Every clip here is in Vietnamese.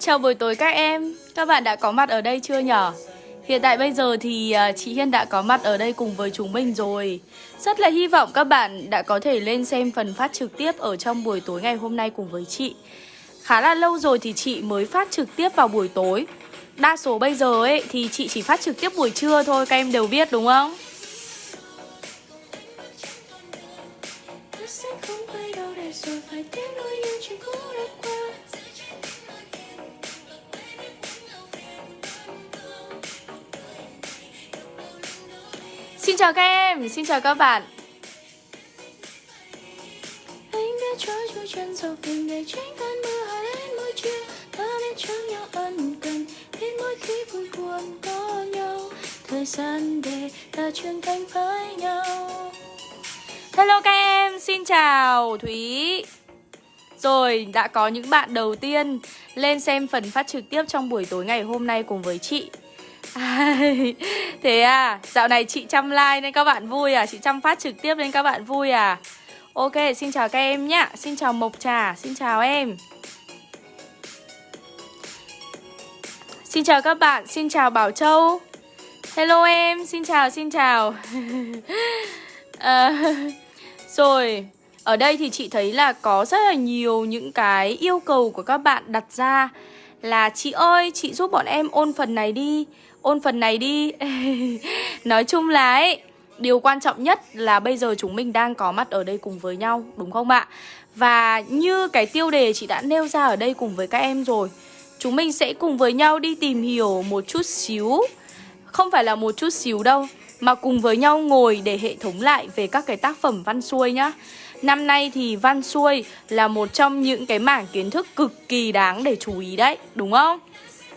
Chào buổi tối các em Các bạn đã có mặt ở đây chưa nhở? Hiện tại bây giờ thì à, chị Hiên đã có mặt ở đây cùng với chúng mình rồi Rất là hy vọng các bạn đã có thể lên xem phần phát trực tiếp ở trong buổi tối ngày hôm nay cùng với chị Khá là lâu rồi thì chị mới phát trực tiếp vào buổi tối Đa số bây giờ ấy, thì chị chỉ phát trực tiếp buổi trưa thôi, Các em đều biết, đúng không? Xin chào các em, xin chào các bạn. Anh biết trôi chui chân dọc tình để tránh cơn mưa hạ lên môi trường Ta biết cho nhau ân cần Biết mỗi khi vui buồn có nhau. Thời gian để ta trưởng thành với nhau. Hello các em, xin chào Thúy. Rồi, đã có những bạn đầu tiên lên xem phần phát trực tiếp trong buổi tối ngày hôm nay cùng với chị Thế à, dạo này chị chăm like nên các bạn vui à? Chị chăm phát trực tiếp nên các bạn vui à? Ok, xin chào các em nhá. Xin chào Mộc Trà, xin chào em. Xin chào các bạn, xin chào Bảo Châu. Hello em, xin chào, xin chào. À, Rồi, ở đây thì chị thấy là có rất là nhiều những cái yêu cầu của các bạn đặt ra Là chị ơi, chị giúp bọn em ôn phần này đi ôn phần này đi Nói chung là ấy, Điều quan trọng nhất là bây giờ chúng mình đang có mặt ở đây cùng với nhau, Đúng không ạ? Và như cái tiêu đề chị đã nêu ra ở đây cùng với các em rồi, Chúng mình sẽ cùng với nhau đi tìm hiểu một chút xíu Không phải là một chút xíu đâu, Mà cùng với nhau ngồi để hệ thống lại về các cái tác phẩm văn xuôi nhá Năm nay thì văn xuôi là một trong những cái mảng kiến thức cực kỳ đáng để chú ý đấy, Đúng không?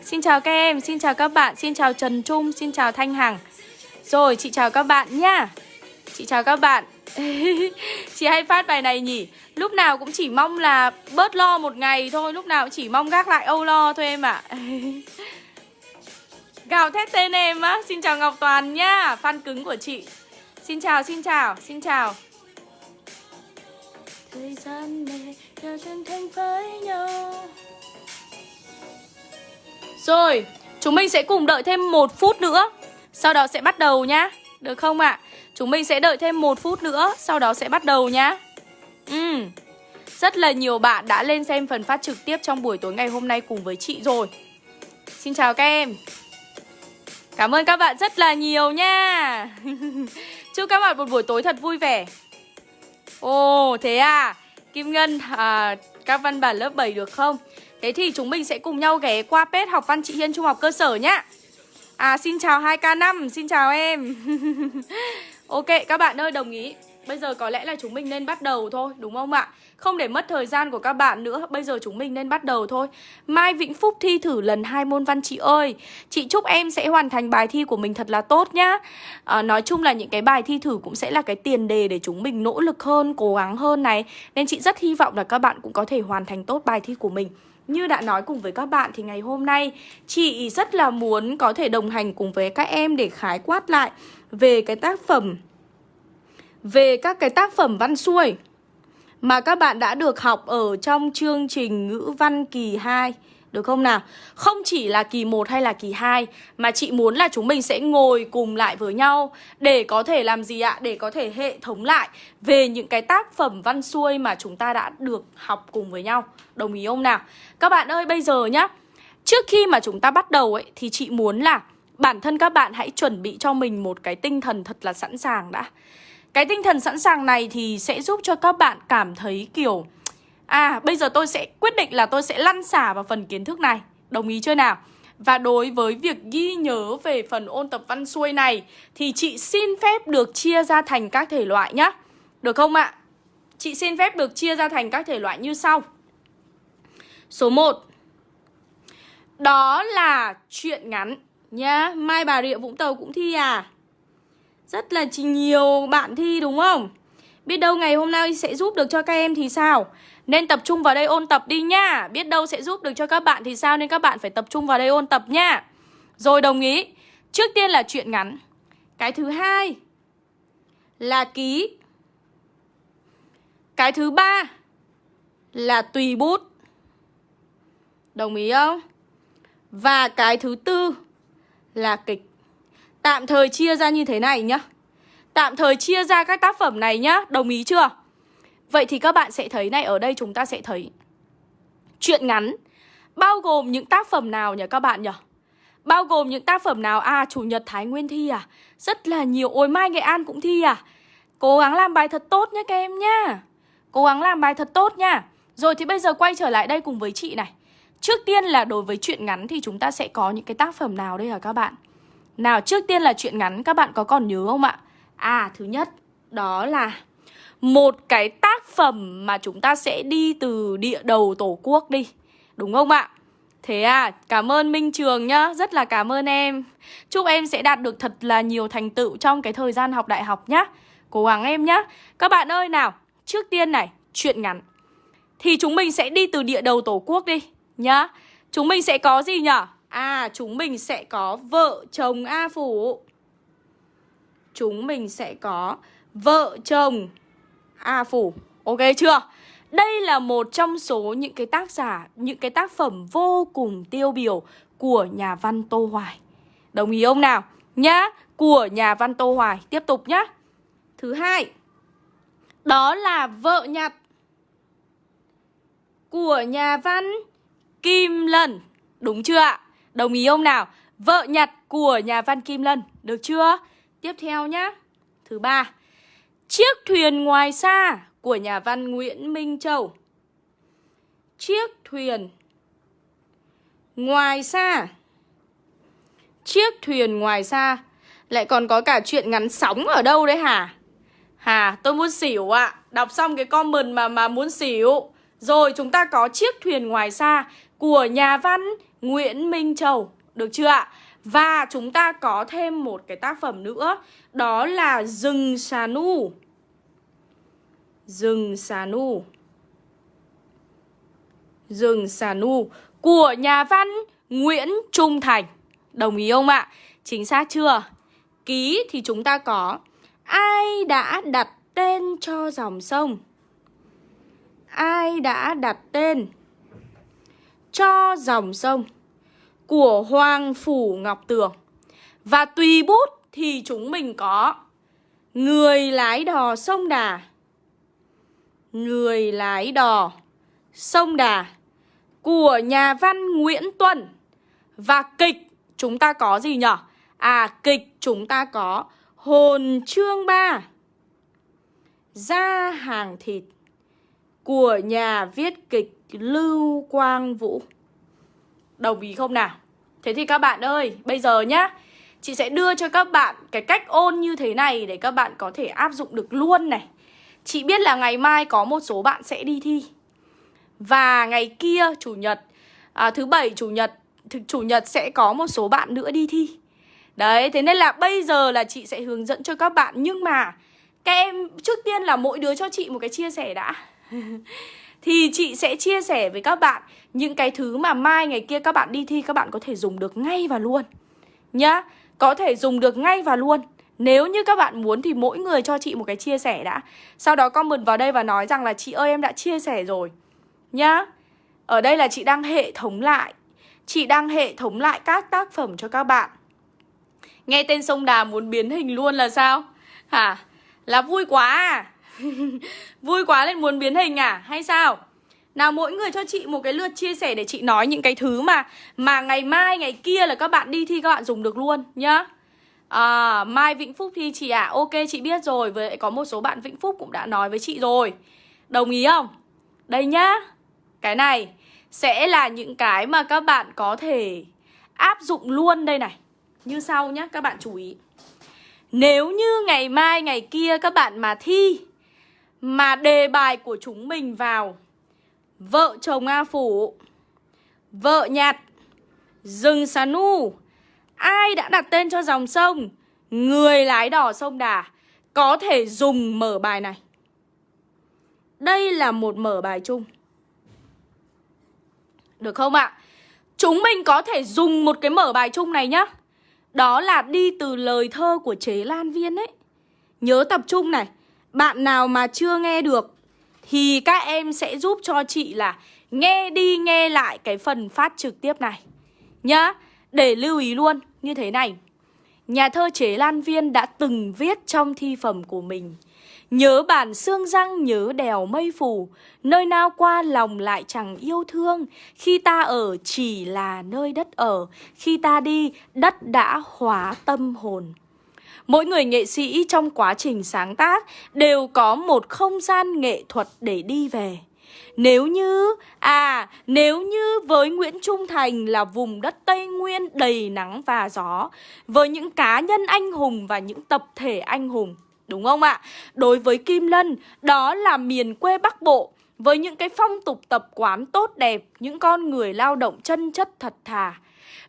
Xin chào các em, xin chào các bạn, xin chào Trần Trung, xin chào Thanh Hằng. Rồi, chị chào các bạn nhá. Chị chào các bạn. Chị hay phát bài này nhỉ? Lúc nào cũng chỉ mong là bớt lo một ngày thôi Lúc nào cũng chỉ mong gác lại âu lo thôi em ạ. À. Gào thét tên em á. Xin chào Ngọc Toàn nhá Fan cứng của chị. Xin chào, xin chào, xin chào. Thời gian này giờ chân thành với nhau rồi, chúng mình sẽ cùng đợi thêm một phút nữa. Sau đó sẽ bắt đầu nhá. Được không ạ? À? Chúng mình sẽ đợi thêm một phút nữa Sau đó sẽ bắt đầu nhá. Ừ Rất là nhiều bạn đã lên xem phần phát trực tiếp trong buổi tối ngày hôm nay cùng với chị rồi. Xin chào các em. Cảm ơn các bạn rất là nhiều nha. Chúc các bạn một buổi tối thật vui vẻ. Ồ, thế à? Kim Ngân, à, các văn bản lớp 7 được không? Thế thì chúng mình sẽ cùng nhau ghé qua page học văn chị Hiên Trung học cơ sở nhá. À xin chào 2K5, xin chào em. Ok các bạn ơi đồng ý. Bây giờ có lẽ là chúng mình nên bắt đầu thôi đúng không ạ? Không để mất thời gian của các bạn nữa Bây giờ chúng mình nên bắt đầu thôi. Mai Vĩnh Phúc thi thử lần hai môn văn chị ơi. Chị chúc em sẽ hoàn thành bài thi của mình thật là tốt nhá. À, Nói chung là những cái bài thi thử cũng sẽ là cái tiền đề để chúng mình nỗ lực hơn, cố gắng hơn này. Nên chị rất hy vọng là các bạn cũng có thể hoàn thành tốt bài thi của mình như đã nói cùng với các bạn thì ngày hôm nay, chị rất là muốn có thể đồng hành cùng với các em để khái quát lại về cái tác phẩm, về các cái tác phẩm văn xuôi mà các bạn đã được học ở trong chương trình ngữ văn kỳ 2 được không nào? Không chỉ là kỳ 1 hay là kỳ 2 Mà chị muốn là chúng mình sẽ ngồi cùng lại với nhau Để có thể làm gì ạ? Để có thể hệ thống lại Về những cái tác phẩm văn xuôi mà chúng ta đã được học cùng với nhau Đồng ý không nào? Các bạn ơi, bây giờ nhá Trước khi mà chúng ta bắt đầu ấy, Thì chị muốn là bản thân các bạn hãy chuẩn bị cho mình một cái tinh thần thật là sẵn sàng đã Cái tinh thần sẵn sàng này thì sẽ giúp cho các bạn cảm thấy kiểu À bây giờ tôi sẽ quyết định là tôi sẽ lăn xả vào phần kiến thức này Đồng ý chưa nào? Và đối với việc ghi nhớ về phần ôn tập văn xuôi này, Thì chị xin phép được chia ra thành các thể loại nhá Được không ạ? Chị xin phép được chia ra thành các thể loại như sau Số 1 Đó là chuyện ngắn nhá Mai Bà Rịa Vũng Tàu cũng thi à Rất là nhiều bạn thi đúng không? Biết đâu ngày hôm nay sẽ giúp được cho các em thì sao? Nên tập trung vào đây ôn tập đi nha. Biết đâu sẽ giúp được cho các bạn thì sao Nên các bạn phải tập trung vào đây ôn tập nhá Rồi đồng ý. Trước tiên là chuyện ngắn. Cái thứ hai Là ký. Cái thứ ba Là tùy bút. Đồng ý không? Và cái thứ tư là kịch. Tạm thời chia ra như thế này nhá. Tạm thời chia ra các tác phẩm này nhá. Đồng ý chưa? Vậy thì các bạn sẽ thấy này Ở đây chúng ta sẽ thấy Chuyện ngắn Bao gồm những tác phẩm nào nhỉ các bạn nhỉ? Bao gồm những tác phẩm nào? À, Chủ nhật Thái Nguyên thi à? Rất là nhiều. Ôi mai Nghệ An cũng thi à? Cố gắng làm bài thật tốt nhé các em nhá. Cố gắng làm bài thật tốt nha. Rồi thì bây giờ quay trở lại đây cùng với chị này. Trước tiên là đối với chuyện ngắn thì chúng ta sẽ có những cái tác phẩm nào đây hả các bạn? Nào, trước tiên là chuyện ngắn các bạn có còn nhớ không ạ? À, thứ nhất đó là một cái tác phẩm mà chúng ta sẽ đi từ địa đầu tổ quốc đi. Đúng không ạ? Thế à, cảm ơn Minh Trường nhá, rất là cảm ơn em Chúc em sẽ đạt được thật là nhiều thành tựu trong cái thời gian học đại học nhá Cố gắng em nhá Các bạn ơi nào, trước tiên này, chuyện ngắn Thì chúng mình sẽ đi từ địa đầu tổ quốc đi nhá Chúng mình sẽ có gì nhở? À, chúng mình sẽ có vợ chồng A Phủ Chúng mình sẽ có vợ chồng A Phủ Ok chưa? Đây là một trong số những cái tác giả, những cái tác phẩm vô cùng tiêu biểu của nhà văn Tô Hoài. Đồng ý không nào? Nhá, của nhà văn Tô Hoài. Tiếp tục nhá. Thứ hai, đó là Vợ nhặt của nhà văn Kim Lân. Đúng chưa ạ? Đồng ý không nào? Vợ nhặt của nhà văn Kim Lân. Được chưa? Tiếp theo nhá. Thứ ba, Chiếc thuyền ngoài xa của nhà văn Nguyễn Minh Châu. Chiếc thuyền ngoài xa. Chiếc thuyền ngoài xa lại còn có cả chuyện ngắn sóng ở đâu đấy hả? Hà, tôi muốn xỉu ạ. À. Đọc xong cái comment mà mà muốn xỉu. Rồi chúng ta có chiếc thuyền ngoài xa của nhà văn Nguyễn Minh Châu. Được chưa ạ? Và chúng ta có thêm một cái tác phẩm nữa, Đó là Rừng Xà Nu Rừng xà nu Rừng xà nu Của nhà văn Nguyễn Trung Thành Đồng ý không ạ? Chính xác chưa? Ký thì chúng ta có, Ai đã đặt tên cho dòng sông? Ai đã đặt tên cho dòng sông của Hoàng Phủ Ngọc Tường? Và tùy bút thì chúng mình có Người lái đò sông Đà. Người lái đò Sông Đà. Của nhà văn Nguyễn Tuân. Và kịch chúng ta có gì nhở? À kịch chúng ta có Hồn Trương Ba. Ra hàng thịt. Của nhà viết kịch Lưu Quang Vũ. Đồng ý không nào? Thế thì các bạn ơi, bây giờ nhá. Chị sẽ đưa cho các bạn cái cách ôn như thế này Để các bạn có thể áp dụng được luôn này. Chị biết là ngày mai có một số bạn sẽ đi thi. Và ngày kia chủ nhật à, Thứ bảy chủ nhật Chủ nhật sẽ có một số bạn nữa đi thi. Đấy thế nên là bây giờ là chị sẽ hướng dẫn cho các bạn. Nhưng mà các em trước tiên là mỗi đứa cho chị một cái chia sẻ đã. Thì chị sẽ chia sẻ với các bạn Những cái thứ mà mai ngày kia các bạn đi thi Các bạn có thể dùng được ngay và luôn Nhá, Có thể dùng được ngay và luôn nếu như các bạn muốn thì mỗi người cho chị một cái chia sẻ đã Sau đó comment vào đây và nói rằng là chị ơi, em đã chia sẻ rồi Nhá, Ở đây là chị đang hệ thống lại Chị đang hệ thống lại các tác phẩm cho các bạn Nghe tên sông đà muốn biến hình luôn là sao? Hả? Là vui quá à? vui quá nên muốn biến hình à? Hay sao? Nào mỗi người cho chị một cái lượt chia sẻ để chị nói những cái thứ mà Mà ngày mai, ngày kia là các bạn đi thi các bạn dùng được luôn nhá À, Mai Vĩnh Phúc thi chị ạ à? Ok chị biết rồi Với có một số bạn Vĩnh Phúc cũng đã nói với chị rồi Đồng ý không? Đây nhá Cái này sẽ là những cái mà các bạn có thể áp dụng luôn đây này Như sau nhá, các bạn chú ý Nếu như ngày mai ngày kia các bạn mà thi mà đề bài của chúng mình vào. Vợ chồng A Phủ, Vợ nhạt, Rừng Sà nu, Ai đã đặt tên cho dòng sông, Người lái đò sông Đà Có thể dùng mở bài này? Đây là một mở bài chung. Được không ạ? Chúng mình có thể dùng một cái mở bài chung này nhá. Đó là đi từ lời thơ của chế Lan Viên ấy. Nhớ tập trung này. Bạn nào mà chưa nghe được Thì các em sẽ giúp cho chị là Nghe đi nghe lại cái phần phát trực tiếp này. Nhá, để lưu ý luôn như thế này. Nhà thơ Chế Lan Viên đã từng viết trong thi phẩm của mình Nhớ bản xương răng nhớ đèo mây phủ Nơi nào qua lòng lại chẳng yêu thương. Khi ta ở chỉ là nơi đất ở Khi ta đi đất đã hóa tâm hồn. Mỗi người nghệ sĩ trong quá trình sáng tác đều có một không gian nghệ thuật để đi về. Nếu như, à, nếu như với Nguyễn Trung Thành là vùng đất Tây Nguyên đầy nắng và gió, với những cá nhân anh hùng và những tập thể anh hùng, đúng không ạ? Đối với Kim Lân, đó là miền quê Bắc Bộ, với những cái phong tục tập quán tốt đẹp, những con người lao động chân chất thật thà.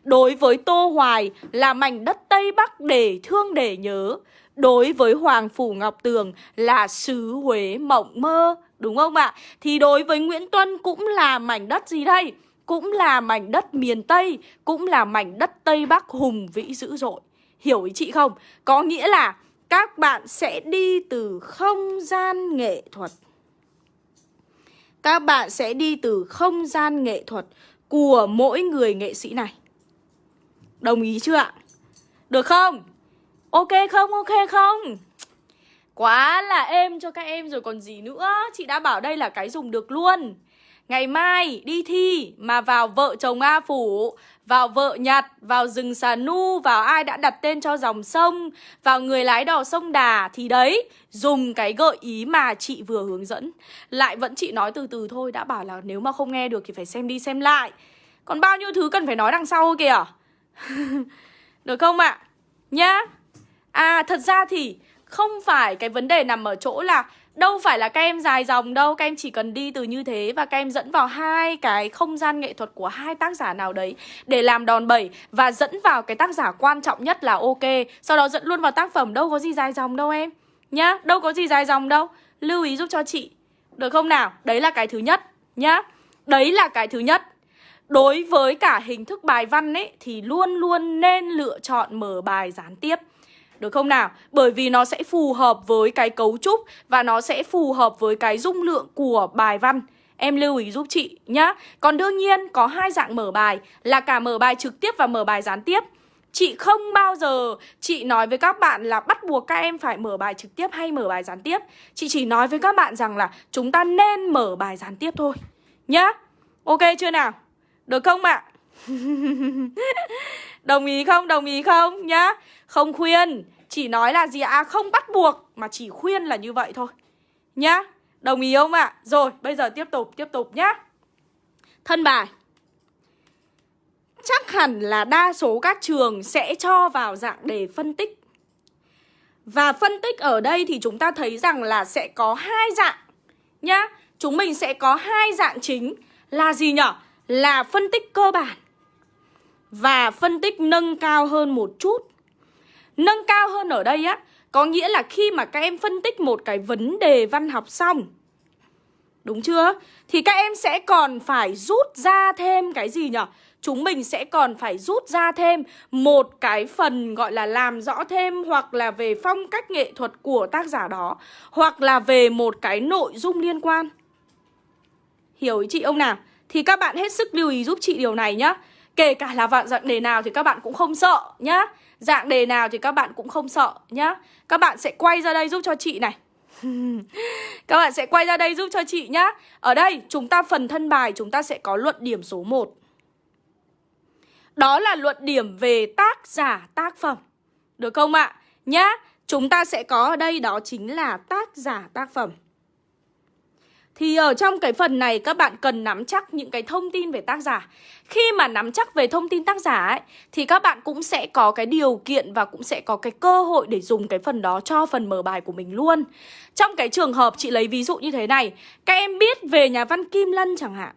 Đối với Tô Hoài là mảnh đất Tây Bắc để thương để nhớ Đối với Hoàng Phủ Ngọc Tường là xứ Huế mộng mơ, Đúng không ạ? Thì đối với Nguyễn Tuân cũng là mảnh đất gì đây? Cũng là mảnh đất miền Tây, Cũng là mảnh đất Tây Bắc hùng vĩ dữ dội Hiểu ý chị không? Có nghĩa là các bạn sẽ đi từ không gian nghệ thuật Các bạn sẽ đi từ không gian nghệ thuật của mỗi người nghệ sĩ này Đồng ý chưa ạ? Được không? Ok không? Ok không? Quá là êm cho các em rồi còn gì nữa Chị đã bảo đây là cái dùng được luôn Ngày mai đi thi mà vào vợ chồng A Phủ Vào vợ Nhật, vào rừng Xà Nu Vào ai đã đặt tên cho dòng sông Vào người lái đò sông Đà Thì đấy, dùng cái gợi ý mà chị vừa hướng dẫn Lại vẫn chị nói từ từ thôi Đã bảo là nếu mà không nghe được thì phải xem đi xem lại Còn bao nhiêu thứ cần phải nói đằng sau kìa Được không ạ? À? Nhá. À thật ra thì không phải cái vấn đề nằm ở chỗ là Đâu phải là các em dài dòng đâu Các em chỉ cần đi từ như thế Và các em dẫn vào hai cái không gian nghệ thuật của hai tác giả nào đấy Để làm đòn bẩy Và dẫn vào cái tác giả quan trọng nhất là ok. Sau đó dẫn luôn vào tác phẩm Đâu có gì dài dòng đâu em. Nhá, đâu có gì dài dòng đâu. Lưu ý giúp cho chị. Được không nào? Đấy là cái thứ nhất. Nhá. Đấy là cái thứ nhất. Đối với cả hình thức bài văn ấy, Thì luôn luôn nên lựa chọn mở bài gián tiếp. Được không nào? Bởi vì nó sẽ phù hợp với cái cấu trúc Và nó sẽ phù hợp với cái dung lượng của bài văn. Em lưu ý giúp chị nhá. Còn đương nhiên, có hai dạng mở bài Là cả mở bài trực tiếp và mở bài gián tiếp. Chị không bao giờ, chị nói với các bạn là bắt buộc các em phải mở bài trực tiếp hay mở bài gián tiếp. Chị chỉ nói với các bạn rằng là chúng ta nên mở bài gián tiếp thôi. Nhá. Ok chưa nào? Được không ạ? Đồng ý không? Đồng ý không? Nhá Không khuyên Chỉ nói là gì ạ? À, không bắt buộc Mà chỉ khuyên là như vậy thôi Nhá Đồng ý không ạ? À? Rồi bây giờ tiếp tục Tiếp tục nhá Thân bài Chắc hẳn là đa số các trường sẽ cho vào dạng đề phân tích Và phân tích ở đây thì chúng ta thấy rằng là sẽ có hai dạng Nhá Chúng mình sẽ có hai dạng chính Là gì nhở? Là phân tích cơ bản và phân tích nâng cao hơn một chút. Nâng cao hơn ở đây á, có nghĩa là khi mà các em phân tích một cái vấn đề văn học xong Đúng chưa? Thì các em sẽ còn phải rút ra thêm cái gì nhở? Chúng mình sẽ còn phải rút ra thêm một cái phần gọi là làm rõ thêm Hoặc là về phong cách nghệ thuật của tác giả đó Hoặc là về một cái nội dung liên quan Hiểu ý chị ông nào? Thì các bạn hết sức lưu ý giúp chị điều này nhá. Kể cả là vạn dạng đề nào thì các bạn cũng không sợ nhá. Dạng đề nào thì các bạn cũng không sợ nhá. Các bạn sẽ quay ra đây giúp cho chị này. Các bạn sẽ quay ra đây giúp cho chị nhá. Ở đây, chúng ta phần thân bài chúng ta sẽ có luận điểm số 1 Đó là luận điểm về tác giả, tác phẩm. Được không ạ? Nhá, Chúng ta sẽ có ở đây đó chính là tác giả, tác phẩm thì ở trong cái phần này, các bạn cần nắm chắc những cái thông tin về tác giả. Khi mà nắm chắc về thông tin tác giả ấy, Thì các bạn cũng sẽ có cái điều kiện và cũng sẽ có cái cơ hội để dùng cái phần đó cho phần mở bài của mình luôn. Trong cái trường hợp chị lấy ví dụ như thế này, Các em biết về nhà văn Kim Lân chẳng hạn.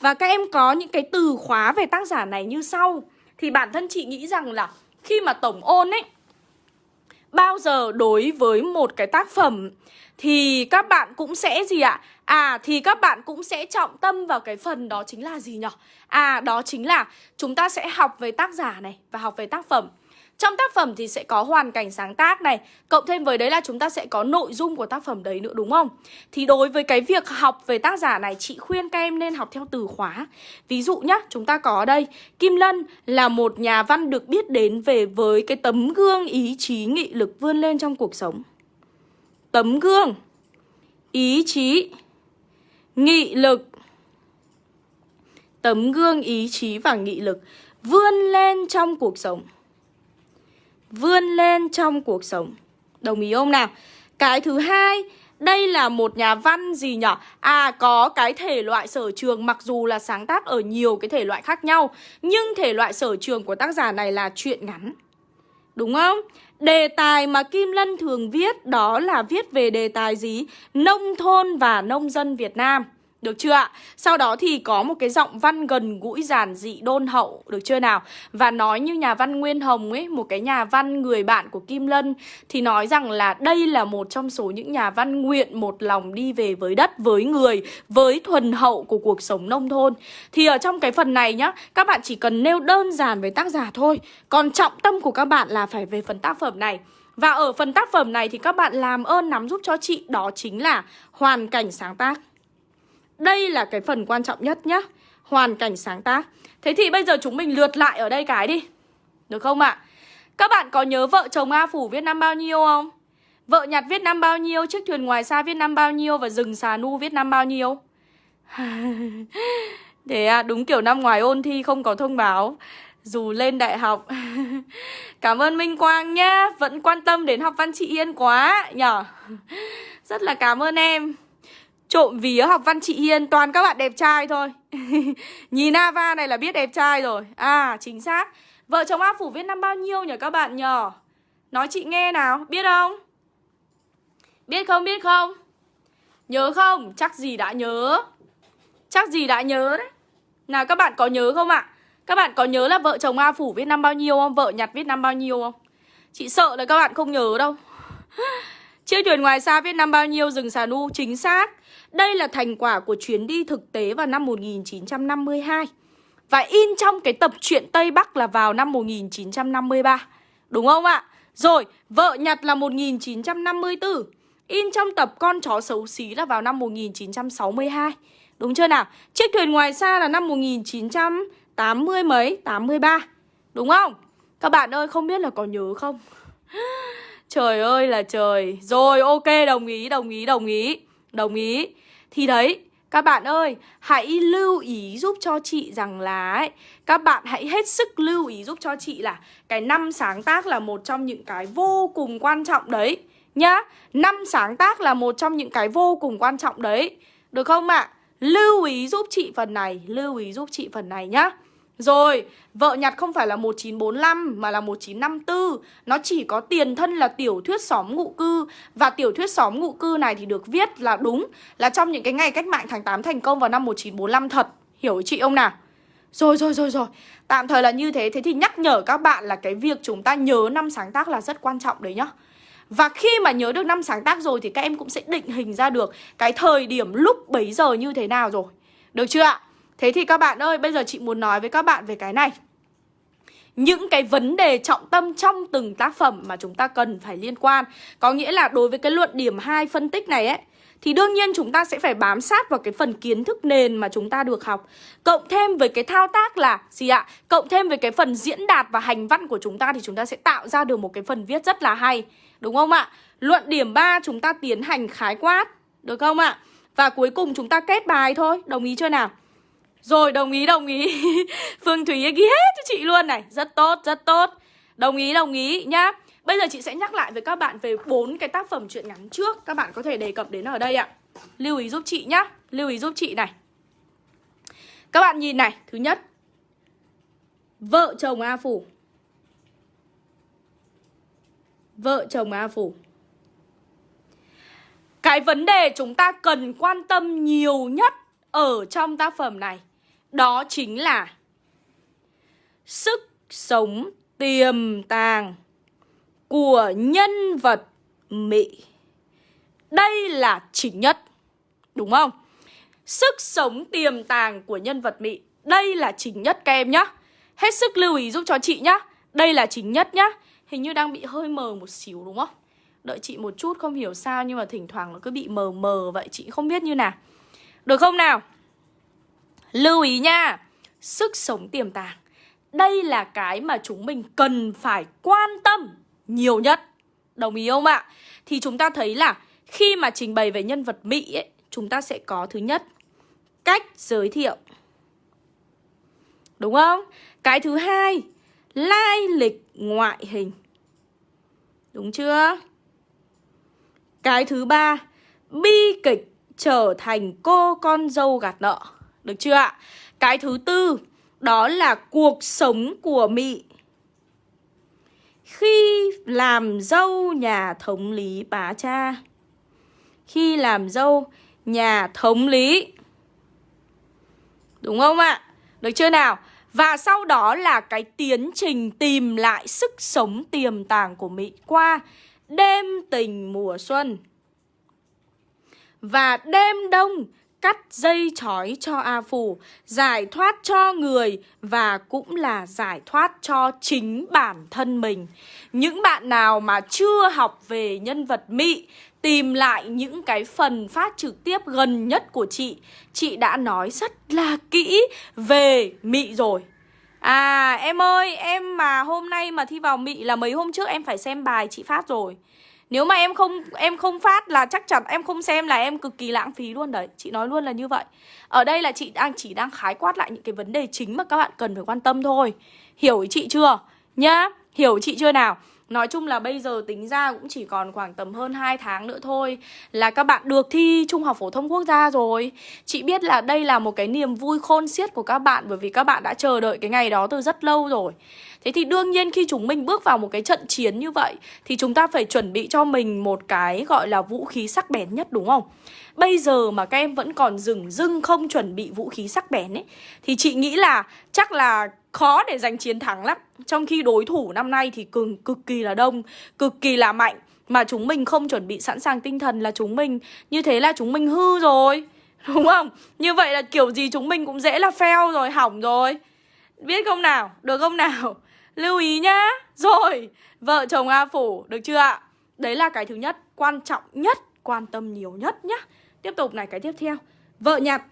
Và các em có những cái từ khóa về tác giả này như sau. Thì bản thân chị nghĩ rằng là khi mà tổng ôn ấy Bao giờ đối với một cái tác phẩm, thì các bạn cũng sẽ gì ạ? À thì các bạn cũng sẽ trọng tâm vào cái phần đó chính là gì nhỉ? À đó chính là chúng ta sẽ học về tác giả này và học về tác phẩm. Trong tác phẩm thì sẽ có hoàn cảnh sáng tác này Cộng thêm với đấy là chúng ta sẽ có nội dung của tác phẩm đấy nữa đúng không? Thì đối với cái việc học về tác giả này Chị khuyên các em nên học theo từ khóa. Ví dụ nhá, chúng ta có ở đây Kim Lân là một nhà văn được biết đến về với cái tấm gương ý chí nghị lực vươn lên trong cuộc sống. Tấm gương Ý chí Nghị lực. Tấm gương ý chí và nghị lực Vươn lên trong cuộc sống. Vươn lên trong cuộc sống Đồng ý không nào? Cái thứ hai, đây là một nhà văn gì nhở À có cái thể loại sở trường, mặc dù là sáng tác ở nhiều cái thể loại khác nhau, Nhưng thể loại sở trường của tác giả này là truyện ngắn Đúng không? Đề tài mà Kim Lân thường viết đó là viết về đề tài gì? Nông thôn và nông dân Việt Nam được chưa ạ? Sau đó thì có một cái giọng văn gần gũi giản dị đôn hậu Được chưa nào? Và nói như nhà văn Nguyên Hồng ấy Một cái nhà văn người bạn của Kim Lân Thì nói rằng là đây là một trong số những nhà văn nguyện một lòng đi về với đất, với người Với thuần hậu của cuộc sống nông thôn Thì ở trong cái phần này nhá Các bạn chỉ cần nêu đơn giản về tác giả thôi Còn trọng tâm của các bạn là phải về phần tác phẩm này và ở phần tác phẩm này thì các bạn làm ơn nắm giúp cho chị Đó chính là hoàn cảnh sáng tác đây là cái phần quan trọng nhất nhá Hoàn cảnh sáng tác Thế thì bây giờ chúng mình lượt lại ở đây cái đi Được không ạ? À? Các bạn có nhớ vợ chồng A Phủ viết năm bao nhiêu không? Vợ nhặt viết năm bao nhiêu? Chiếc thuyền ngoài xa viết năm bao nhiêu? Và rừng xà nu viết năm bao nhiêu? Thế à, đúng kiểu năm ngoài ôn thi không có thông báo Dù lên đại học Cảm ơn Minh Quang nhá Vẫn quan tâm đến học văn chị Yên quá nhở Rất là cảm ơn em Trộm vía học văn chị Hiên, toàn các bạn đẹp trai thôi. Nhìn Ava này là biết đẹp trai rồi. À chính xác. Vợ chồng A Phủ viết năm bao nhiêu nhỉ các bạn nhờ Nói chị nghe nào, Biết không? Biết không biết không? Nhớ không? Chắc gì đã nhớ. Chắc gì đã nhớ đấy. Nào, các bạn có nhớ không ạ? Các bạn có nhớ là vợ chồng A Phủ viết năm bao nhiêu không? Vợ nhặt viết năm bao nhiêu không? Chị sợ là các bạn không nhớ đâu. Chiếc thuyền ngoài xa viết năm bao nhiêu, rừng xà nu, Chính xác đây là thành quả của chuyến đi thực tế vào năm 1952 Và in trong cái tập truyện Tây Bắc là vào năm 1953 Đúng không ạ? Rồi, vợ nhặt là 1954 In trong tập Con chó xấu xí là vào năm 1962 Đúng chưa nào? Chiếc thuyền ngoài xa là năm 1980 mấy, 83 Đúng không? Các bạn ơi, không biết là có nhớ không? Trời ơi là trời Rồi, ok, đồng ý, đồng ý, đồng ý Đồng ý thì đấy, các bạn ơi, hãy lưu ý giúp cho chị rằng là ấy, các bạn hãy hết sức lưu ý giúp cho chị là cái năm sáng tác là một trong những cái vô cùng quan trọng đấy nhá. Năm sáng tác là một trong những cái vô cùng quan trọng đấy. Được không ạ? À? Lưu ý giúp chị phần này, lưu ý giúp chị phần này nhá. Rồi, vợ nhặt không phải là 1945 mà là 1954 Nó chỉ có tiền thân là tiểu thuyết xóm ngụ cư Và tiểu thuyết xóm ngụ cư này thì được viết là đúng Là trong những cái ngày cách mạng tháng 8 thành công vào năm 1945 thật Hiểu chị ông nào? Rồi rồi rồi rồi Tạm thời là như thế Thế thì nhắc nhở các bạn là cái việc chúng ta nhớ năm sáng tác là rất quan trọng đấy nhá và khi mà nhớ được năm sáng tác rồi thì các em cũng sẽ định hình ra được cái thời điểm lúc bấy giờ như thế nào rồi. Được chưa ạ? Thế thì các bạn ơi, bây giờ chị muốn nói với các bạn về cái này những cái vấn đề trọng tâm trong từng tác phẩm mà chúng ta cần phải liên quan Có nghĩa là đối với cái luận điểm 2 phân tích này ấy Thì đương nhiên chúng ta sẽ phải bám sát vào cái phần kiến thức nền mà chúng ta được học Cộng thêm với cái thao tác là gì ạ? Cộng thêm với cái phần diễn đạt và hành văn của chúng ta Thì chúng ta sẽ tạo ra được một cái phần viết rất là hay Đúng không ạ? Luận điểm 3 chúng ta tiến hành khái quát Được không ạ? Và cuối cùng chúng ta kết bài thôi Đồng ý chưa nào? Rồi, đồng ý đồng ý. Phương Thúy ghi hết cho chị luôn này. Rất tốt rất tốt. Đồng ý đồng ý nhá. Bây giờ chị sẽ nhắc lại với các bạn về bốn cái tác phẩm truyện ngắn trước. Các bạn có thể đề cập đến ở đây ạ. Lưu ý giúp chị nhá. Lưu ý giúp chị này. Các bạn nhìn này. Thứ nhất. Vợ chồng A Phủ. Vợ chồng A Phủ. Cái vấn đề chúng ta cần quan tâm nhiều nhất Ở trong tác phẩm này đó chính là sức sống tiềm tàng của nhân vật Mỹ. Đây là chính nhất. Đúng không? Sức sống tiềm tàng của nhân vật Mỹ. Đây là chính nhất các em nhá. Hết sức lưu ý giúp cho chị nhá. Đây là chính nhất nhá Hình như đang bị hơi mờ một xíu, đúng không? Đợi chị một chút, không hiểu sao Nhưng mà thỉnh thoảng nó cứ bị mờ mờ vậy, Chị không biết như nào Được không nào? Lưu ý nha Sức sống tiềm tàng Đây là cái mà chúng mình cần phải quan tâm nhiều nhất Đồng ý không ạ? Thì chúng ta thấy là khi mà trình bày về nhân vật Mỹ ấy, chúng ta sẽ có thứ nhất cách giới thiệu. Đúng không? Cái thứ hai, lai lịch ngoại hình. Đúng chưa? Cái thứ ba, bi kịch trở thành cô con dâu gạt nợ. Được chưa ạ? Cái thứ tư, đó là cuộc sống của Mị. Khi làm dâu nhà thống lý bá cha. Khi làm dâu nhà thống lý Đúng không ạ? Được chưa nào? Và sau đó là cái tiến trình tìm lại sức sống tiềm tàng của Mỹ qua đêm tình mùa xuân. Và đêm đông cắt dây chói cho A Phủ, giải thoát cho người và cũng là giải thoát cho chính bản thân mình. Những bạn nào mà chưa học về nhân vật mị tìm lại những cái phần phát trực tiếp gần nhất của chị Chị đã nói rất là kỹ về Mị rồi À em ơi, em mà hôm nay mà thi vào Mị là mấy hôm trước em phải xem bài chị phát rồi nếu mà em không em không phát là chắc chắn em không xem là em cực kỳ lãng phí luôn đấy Chị nói luôn là như vậy Ở đây là chị đang chỉ đang khái quát lại những cái vấn đề chính mà các bạn cần phải quan tâm thôi Hiểu ý chị chưa? Nhá, hiểu ý chị chưa nào? Nói chung là bây giờ tính ra cũng chỉ còn khoảng tầm hơn 2 tháng nữa thôi Là các bạn được thi Trung học Phổ thông Quốc gia rồi Chị biết là đây là một cái niềm vui khôn xiết của các bạn Bởi vì các bạn đã chờ đợi cái ngày đó từ rất lâu rồi Thế thì đương nhiên khi chúng mình bước vào một cái trận chiến như vậy Thì chúng ta phải chuẩn bị cho mình một cái gọi là vũ khí sắc bén nhất, đúng không? Bây giờ mà các em vẫn còn dừng dưng không chuẩn bị vũ khí sắc bén ấy, Thì chị nghĩ là chắc là khó để giành chiến thắng lắm Trong khi đối thủ năm nay thì cực, cực kỳ là đông, cực kỳ là mạnh Mà chúng mình không chuẩn bị sẵn sàng tinh thần là chúng mình Như thế là chúng mình hư rồi Đúng không? Như vậy là kiểu gì chúng mình cũng dễ là fail rồi, hỏng rồi Biết không nào? Được không nào? Lưu ý nhá Rồi, vợ chồng A Phủ, được chưa ạ? Đấy là cái thứ nhất, quan trọng nhất, quan tâm nhiều nhất nhá Tiếp tục này, cái tiếp theo Vợ nhặt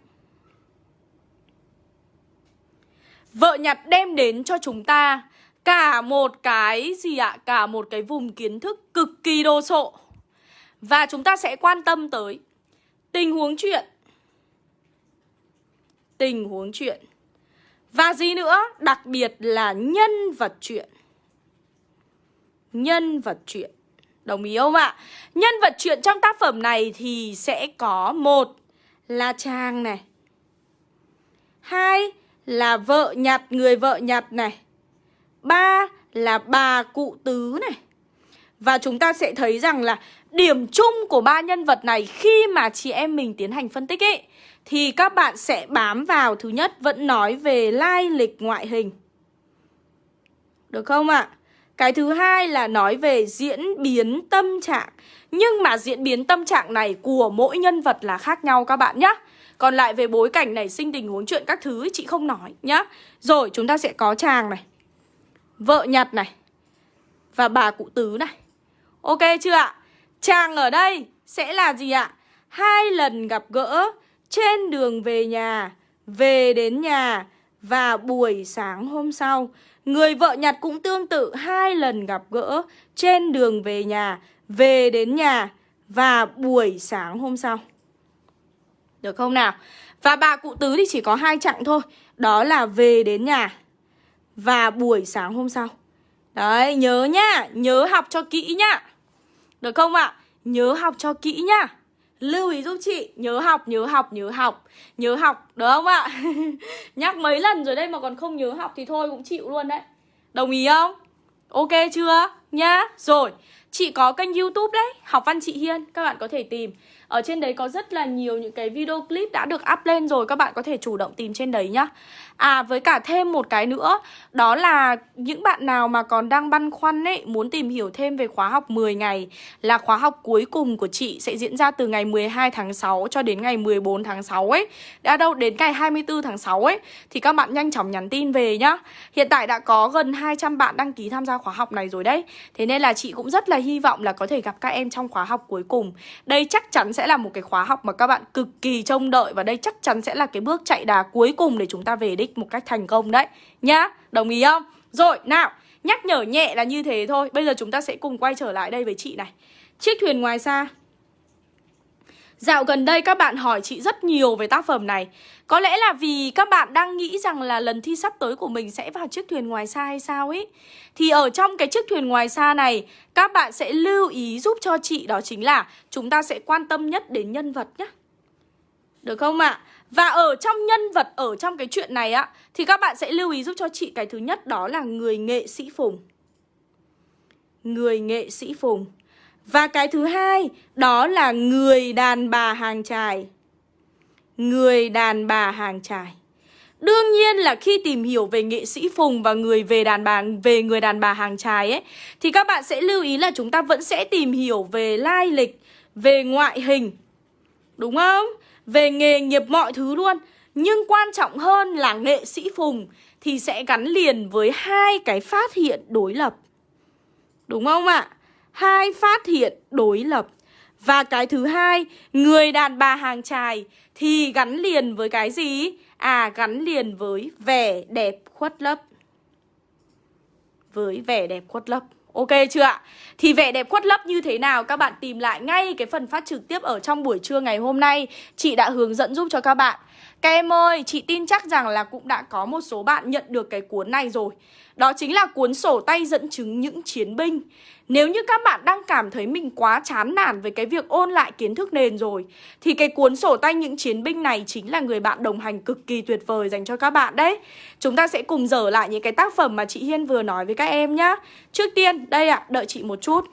Vợ nhặt đem đến cho chúng ta cả một cái gì ạ? Cả một cái vùng kiến thức cực kỳ đồ sộ. Và chúng ta sẽ quan tâm tới tình huống chuyện. Tình huống chuyện. Và gì nữa? Đặc biệt là nhân vật chuyện. Nhân vật chuyện. Đồng ý không ạ? Nhân vật chuyện trong tác phẩm này thì sẽ có một là chàng này. Hai là vợ nhặt, người vợ nhặt này. Ba là bà cụ tứ này. Và chúng ta sẽ thấy rằng là điểm chung của ba nhân vật này khi mà chị em mình tiến hành phân tích ấy thì các bạn sẽ bám vào thứ nhất vẫn nói về lai lịch ngoại hình. Được không ạ? À? Cái thứ hai là nói về diễn biến tâm trạng. Nhưng mà diễn biến tâm trạng này của mỗi nhân vật là khác nhau các bạn nhé. Còn lại về bối cảnh này sinh tình huống chuyện các thứ chị không nói nhá Rồi chúng ta sẽ có chàng này Vợ nhặt này Và bà cụ tứ này Ok chưa ạ? Chàng ở đây sẽ là gì ạ? Hai lần gặp gỡ trên đường về nhà Về đến nhà Và buổi sáng hôm sau Người vợ nhặt cũng tương tự hai lần gặp gỡ trên đường về nhà, về đến nhà và buổi sáng hôm sau. Được không nào? Và bà cụ tứ thì chỉ có hai chặng thôi Đó là về đến nhà Và buổi sáng hôm sau Đấy, nhớ nhá Nhớ học cho kỹ nhá Được không ạ? À? Nhớ học cho kỹ nhá Lưu ý giúp chị Nhớ học, nhớ học, nhớ học Nhớ học, được không ạ? À? Nhắc mấy lần rồi đây mà còn không nhớ học Thì thôi cũng chịu luôn đấy Đồng ý không? Ok chưa? nhá Rồi Chị có kênh youtube đấy Học văn chị Hiên Các bạn có thể tìm ở trên đấy có rất là nhiều những cái video clip đã được up lên rồi, Các bạn có thể chủ động tìm trên đấy nhá. À với cả thêm một cái nữa, Đó là những bạn nào mà còn đang băn khoăn ấy, Muốn tìm hiểu thêm về khóa học 10 ngày Là khóa học cuối cùng của chị Sẽ diễn ra từ ngày 12 tháng 6 cho đến ngày 14 tháng 6 ấy. Đã đâu, đến ngày 24 tháng 6 ấy, Thì các bạn nhanh chóng nhắn tin về nhá. Hiện tại đã có gần 200 bạn đăng ký tham gia khóa học này rồi đấy. Thế nên là chị cũng rất là hy vọng là có thể gặp các em trong khóa học cuối cùng. Đây chắc chắn sẽ sẽ là một cái khóa học mà các bạn cực kỳ trông đợi Và đây chắc chắn sẽ là cái bước chạy đà cuối cùng để chúng ta về đích một cách thành công đấy. Nhá, đồng ý không? Rồi, nào, nhắc nhở nhẹ là như thế thôi. Bây giờ chúng ta sẽ cùng quay trở lại đây với chị này. Chiếc thuyền ngoài xa. Dạo gần đây các bạn hỏi chị rất nhiều về tác phẩm này Có lẽ là vì các bạn đang nghĩ rằng là lần thi sắp tới của mình sẽ vào chiếc thuyền ngoài xa hay sao ấy Thì ở trong cái chiếc thuyền ngoài xa này, Các bạn sẽ lưu ý giúp cho chị đó chính là Chúng ta sẽ quan tâm nhất đến nhân vật nhé Được không ạ? À? Và ở trong nhân vật, ở trong cái chuyện này á, Thì các bạn sẽ lưu ý giúp cho chị cái thứ nhất đó là người nghệ sĩ Phùng Người nghệ sĩ Phùng và cái thứ hai đó là người đàn bà hàng trài Người đàn bà hàng trài Đương nhiên là khi tìm hiểu về nghệ sĩ Phùng và người về đàn bà về người đàn bà hàng trài ấy thì các bạn sẽ lưu ý là chúng ta vẫn sẽ tìm hiểu về lai lịch, về ngoại hình. Đúng không? về nghề nghiệp mọi thứ luôn Nhưng quan trọng hơn là nghệ sĩ Phùng Thì sẽ gắn liền với hai cái phát hiện đối lập Đúng không ạ? Hai phát hiện đối lập. Và cái thứ hai, Người đàn bà hàng trài Thì gắn liền với cái gì? À gắn liền với vẻ đẹp khuất lấp. Với vẻ đẹp khuất lấp. Ok chưa ạ? Thì vẻ đẹp khuất lấp như thế nào? Các bạn tìm lại ngay cái phần phát trực tiếp ở trong buổi trưa ngày hôm nay. Chị đã hướng dẫn giúp cho các bạn. Các em ơi, chị tin chắc rằng là cũng đã có một số bạn nhận được cái cuốn này rồi. Đó chính là cuốn sổ tay dẫn chứng những chiến binh. Nếu như các bạn đang cảm thấy mình quá chán nản với cái việc ôn lại kiến thức nền rồi Thì cái cuốn sổ tay những chiến binh này chính là người bạn đồng hành cực kỳ tuyệt vời dành cho các bạn đấy. Chúng ta sẽ cùng dở lại những cái tác phẩm mà chị Hiên vừa nói với các em nhá. Trước tiên, đây ạ, à, đợi chị một chút.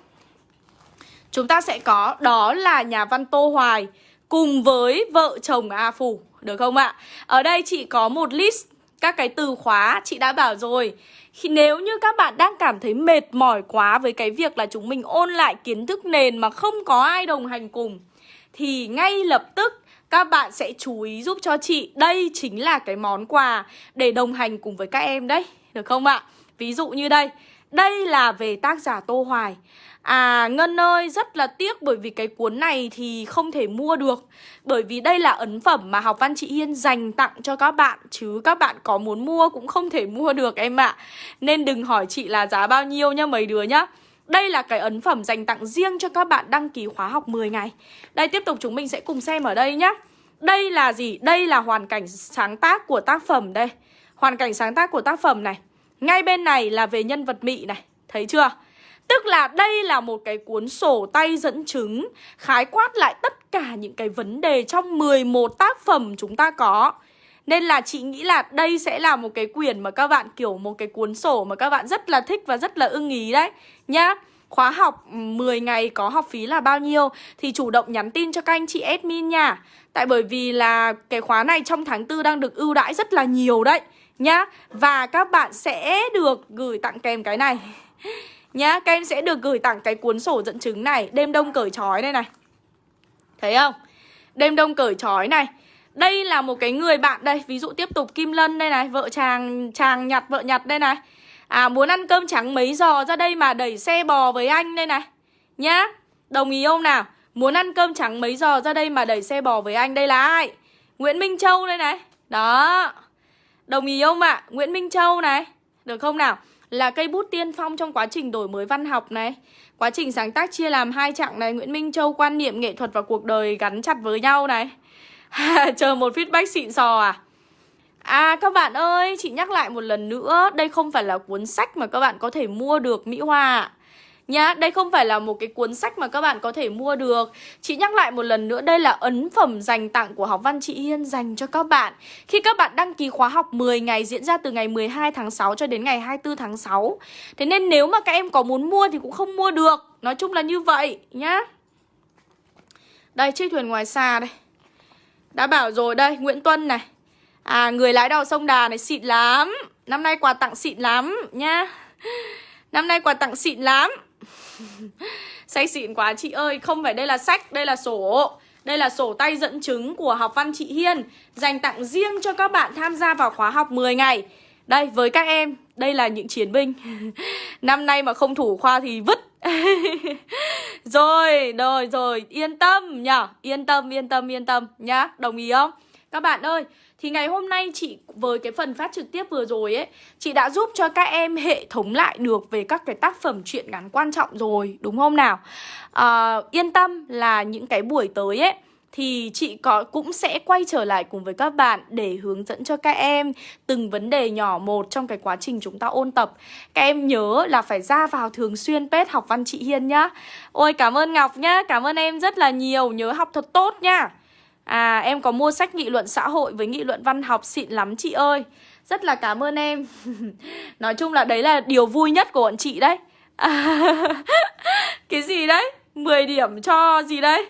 Chúng ta sẽ có, đó là nhà văn Tô Hoài Cùng với vợ chồng A Phủ, được không ạ? Ở đây chị có một list các cái từ khóa chị đã bảo rồi. Khi nếu như các bạn đang cảm thấy mệt mỏi quá với cái việc là chúng mình ôn lại kiến thức nền mà không có ai đồng hành cùng thì ngay lập tức các bạn sẽ chú ý giúp cho chị. Đây chính là cái món quà để đồng hành cùng với các em đấy. Được không ạ? Ví dụ như đây, đây là về tác giả Tô Hoài. À Ngân ơi, rất là tiếc bởi vì cái cuốn này thì không thể mua được. Bởi vì đây là ấn phẩm mà học văn chị Hiên dành tặng cho các bạn, Chứ các bạn có muốn mua cũng không thể mua được em ạ. Nên đừng hỏi chị là giá bao nhiêu nha mấy đứa nhá. Đây là cái ấn phẩm dành tặng riêng cho các bạn đăng ký khóa học 10 ngày. Đây, tiếp tục chúng mình sẽ cùng xem ở đây nhá. Đây là gì? Đây là hoàn cảnh sáng tác của tác phẩm đây. Hoàn cảnh sáng tác của tác phẩm này. Ngay bên này là về nhân vật Mị này. Thấy chưa? Tức là đây là một cái cuốn sổ tay dẫn chứng, khái quát lại tất cả những cái vấn đề trong 11 tác phẩm chúng ta có. Nên là chị nghĩ là đây sẽ là một cái quyển mà các bạn, kiểu, một cái cuốn sổ mà các bạn rất là thích và rất là ưng ý đấy nhá. Khóa học 10 ngày có học phí là bao nhiêu thì chủ động nhắn tin cho các anh chị admin nha. Tại bởi vì là cái khóa này trong tháng 4 đang được ưu đãi rất là nhiều đấy nhá. Và các bạn sẽ được gửi tặng kèm cái này nhá, Các em sẽ được gửi tặng cái cuốn sổ dẫn chứng này, Đêm đông cởi trói đây này Thấy không? Đêm đông cởi trói này Đây là một cái người bạn đây, Ví dụ tiếp tục Kim Lân đây này, Vợ chàng chàng nhặt vợ nhặt đây này À muốn ăn cơm trắng mấy giò ra đây mà đẩy xe bò với anh đây này Nhá, Đồng ý không nào? Muốn ăn cơm trắng mấy giò ra đây mà đẩy xe bò với anh Đây là ai? Nguyễn Minh Châu đây này Đó Đồng ý không ạ? À? Nguyễn Minh Châu này Được không nào? Là cây bút tiên phong trong quá trình đổi mới văn học này. Quá trình sáng tác chia làm hai chặng này Nguyễn Minh Châu quan niệm nghệ thuật và cuộc đời gắn chặt với nhau này. Chờ một feedback xịn sò à? À các bạn ơi, chị nhắc lại một lần nữa Đây không phải là cuốn sách mà các bạn có thể mua được Mỹ Hoa Nhá, đây không phải là một cái cuốn sách mà các bạn có thể mua được. Chị nhắc lại một lần nữa, đây là ấn phẩm dành tặng của học văn chị Hiên dành cho các bạn. Khi các bạn đăng ký khóa học 10 ngày diễn ra từ ngày 12 tháng 6 cho đến ngày 24 tháng 6 Thế nên nếu mà các em có muốn mua thì cũng không mua được. Nói chung là như vậy nhá. Đây, chiếc thuyền ngoài xa đây. Đã bảo rồi đây, Nguyễn Tuân này. À, người lái đò sông Đà này xịn lắm. Năm nay quà tặng xịn lắm nhá. Năm nay quà tặng xịn lắm. Say xịn quá chị ơi Không phải đây là sách, đây là sổ. Đây là sổ tay dẫn chứng của học văn chị Hiên Dành tặng riêng cho các bạn tham gia vào khóa học 10 ngày. Đây, với các em Đây là những chiến binh. Năm nay mà không thủ khoa thì vứt. Rồi, rồi, rồi Yên tâm nhở, Yên tâm, yên tâm, yên tâm nhá. Đồng ý không? Các bạn ơi thì ngày hôm nay chị với cái phần phát trực tiếp vừa rồi ấy Chị đã giúp cho các em hệ thống lại được về các cái tác phẩm truyện ngắn quan trọng rồi Đúng không nào? À, yên tâm là những cái buổi tới ấy thì chị có cũng sẽ quay trở lại cùng với các bạn để hướng dẫn cho các em từng vấn đề nhỏ một trong cái quá trình chúng ta ôn tập. Các em nhớ là phải ra vào thường xuyên page học văn chị Hiên nhá. Ôi cảm ơn Ngọc nhá, cảm ơn em rất là nhiều, nhớ học thật tốt nhá. À em có mua sách nghị luận xã hội với nghị luận văn học xịn lắm chị ơi. Rất là cảm ơn em. Nói chung là đấy là điều vui nhất của bọn chị đấy. À, Cái gì đấy? 10 điểm cho gì đấy?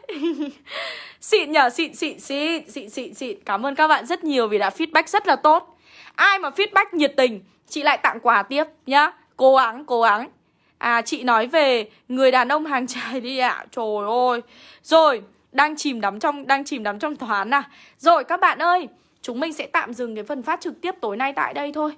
Xịn nhở? Xịn xịn xịn xịn xịn xịn. Cảm ơn các bạn rất nhiều vì đã feedback rất là tốt. Ai mà feedback nhiệt tình Chị lại tặng quà tiếp nhá. Cố gắng cố gắng. À chị nói về người đàn ông hàng trai đi ạ. À. Trời ơi. Rồi đang chìm đắm trong đang chìm đắm trong toán à Rồi các bạn ơi Chúng mình sẽ tạm dừng cái phần phát trực tiếp tối nay tại đây thôi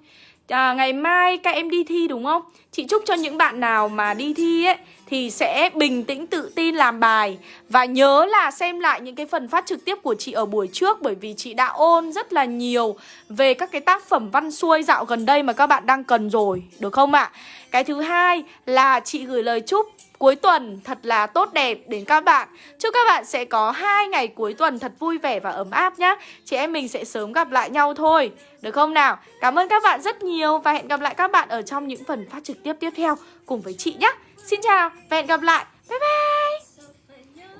à, Ngày mai các em đi thi đúng không? Chị chúc cho những bạn nào mà đi thi ấy Thì sẽ bình tĩnh tự tin làm bài Và nhớ là xem lại những cái phần phát trực tiếp của chị ở buổi trước Bởi vì chị đã ôn rất là nhiều Về các cái tác phẩm văn xuôi dạo gần đây mà các bạn đang cần rồi Được không ạ? À? Cái thứ hai là chị gửi lời chúc cuối tuần thật là tốt đẹp đến các bạn. Chúc các bạn sẽ có hai ngày cuối tuần thật vui vẻ và ấm áp nhé Chị em mình sẽ sớm gặp lại nhau thôi. Được không nào? Cảm ơn các bạn rất nhiều Và hẹn gặp lại các bạn ở trong những phần phát trực tiếp tiếp theo Cùng với chị nhé Xin chào và hẹn gặp lại. Bye bye.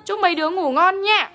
Chúc mấy đứa ngủ ngon nha